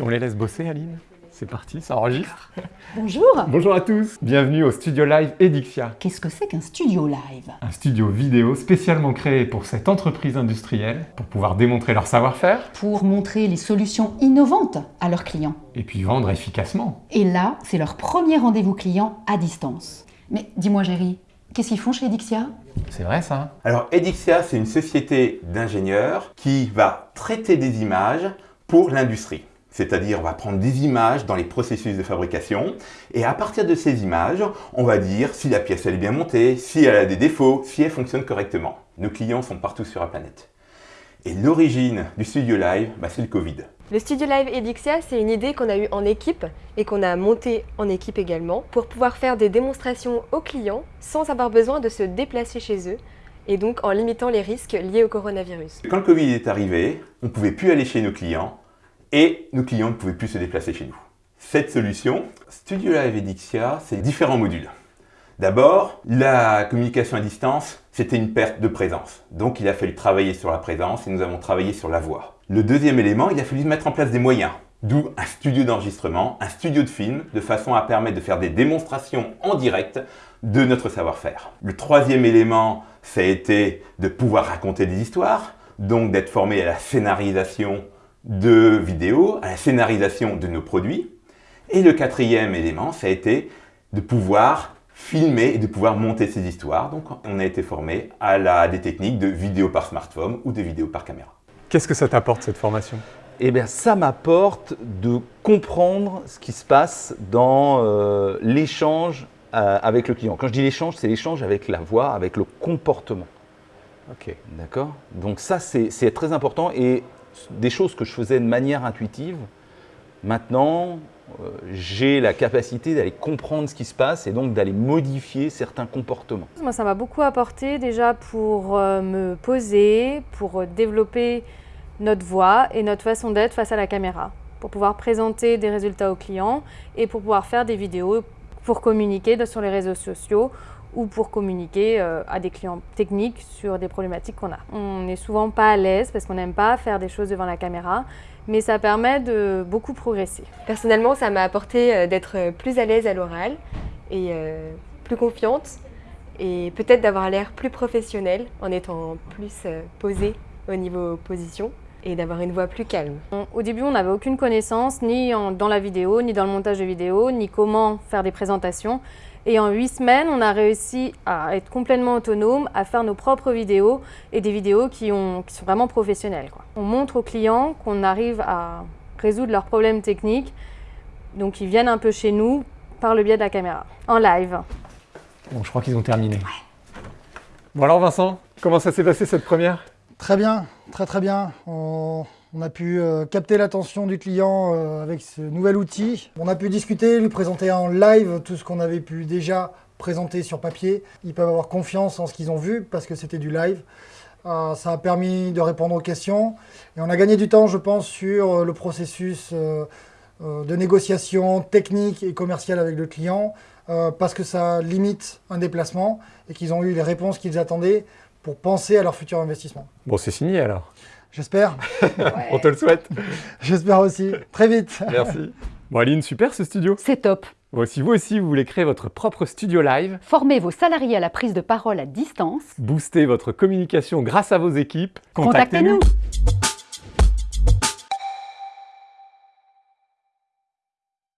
On les laisse bosser, Aline C'est parti, ça enregistre Bonjour Bonjour à tous Bienvenue au Studio Live Edixia. Qu'est-ce que c'est qu'un studio live? Un studio vidéo spécialement créé pour cette entreprise industrielle, pour pouvoir démontrer leur savoir-faire. Pour montrer les solutions innovantes à leurs clients. Et puis vendre efficacement. Et là, c'est leur premier rendez-vous client à distance. Mais dis-moi, Géry, qu'est-ce qu'ils font chez Edixia? C'est vrai ça Alors Edixia, c'est une société d'ingénieurs qui va traiter des images pour l'industrie. C'est-à-dire, on va prendre des images dans les processus de fabrication et à partir de ces images, on va dire si la pièce elle est bien montée, si elle a des défauts, si elle fonctionne correctement. Nos clients sont partout sur la planète. Et l'origine du Studio Live, bah, c'est le Covid. Le Studio Live Edixia, c'est une idée qu'on a eue en équipe et qu'on a montée en équipe également pour pouvoir faire des démonstrations aux clients sans avoir besoin de se déplacer chez eux et donc en limitant les risques liés au coronavirus. Quand le Covid est arrivé, on ne pouvait plus aller chez nos clients et nos clients ne pouvaient plus se déplacer chez nous. Cette solution, Studio Live Edixia, c'est différents modules. D'abord, la communication à distance, c'était une perte de présence. Donc il a fallu travailler sur la présence et nous avons travaillé sur la voix. Le deuxième élément, il a fallu mettre en place des moyens. D'où un studio d'enregistrement, un studio de film, de façon à permettre de faire des démonstrations en direct de notre savoir-faire. Le troisième élément, ça a été de pouvoir raconter des histoires, donc d'être formé à la scénarisation de vidéos, à la scénarisation de nos produits. Et le quatrième élément, ça a été de pouvoir filmer et de pouvoir monter ces histoires. Donc on a été formé à la, des techniques de vidéo par smartphone ou de vidéo par caméra. Qu'est-ce que ça t'apporte cette formation? Eh bien, ça m'apporte de comprendre ce qui se passe dans euh, l'échange euh, avec le client. Quand je dis l'échange, c'est l'échange avec la voix, avec le comportement. Ok. D'accord? Donc ça, c'est très important et des choses que je faisais de manière intuitive, maintenant, euh, j'ai la capacité d'aller comprendre ce qui se passe et donc d'aller modifier certains comportements. Moi, ça m'a beaucoup apporté déjà pour euh, me poser, pour développer notre voix et notre façon d'être face à la caméra, pour pouvoir présenter des résultats aux clients et pour pouvoir faire des vidéos pour communiquer sur les réseaux sociaux ou pour communiquer euh, à des clients techniques sur des problématiques qu'on a. On n'est souvent pas à l'aise parce qu'on n'aime pas faire des choses devant la caméra, mais ça permet de beaucoup progresser. Personnellement, ça m'a apporté euh, d'être plus à l'aise à l'oral et euh, plus confiante et peut-être d'avoir l'air plus professionnelle en étant plus posée au niveau position et d'avoir une voix plus calme. Au début, on n'avait aucune connaissance, ni dans la vidéo, ni dans le montage de vidéo, ni comment faire des présentations. Et en huit semaines, on a réussi à être complètement autonome, à faire nos propres vidéos et des vidéos qui, ont, qui sont vraiment professionnelles. Quoi. On montre aux clients qu'on arrive à résoudre leurs problèmes techniques, donc ils viennent un peu chez nous par le biais de la caméra, en live. Bon, je crois qu'ils ont terminé. Bon alors Vincent, comment ça s'est passé cette première? Très bien, très très bien. On, a pu euh, capter l'attention du client euh, avec ce nouvel outil. On a pu discuter, lui présenter en live tout ce qu'on avait pu déjà présenter sur papier. Ils peuvent avoir confiance en ce qu'ils ont vu parce que c'était du live. Euh, ça a permis de répondre aux questions et on a gagné du temps, je pense, sur le processus de négociation technique et commerciale avec le client parce que ça limite un déplacement et qu'ils ont eu les réponses qu'ils attendaient pour penser à leur futur investissement. Bon, c'est signé alors. J'espère. On te le souhaite. J'espère aussi. Très vite. Merci. Bon Aline, super ce studio. C'est top. Bon, si vous aussi vous voulez créer votre propre studio live, former vos salariés à la prise de parole à distance, booster votre communication grâce à vos équipes, contactez-nous.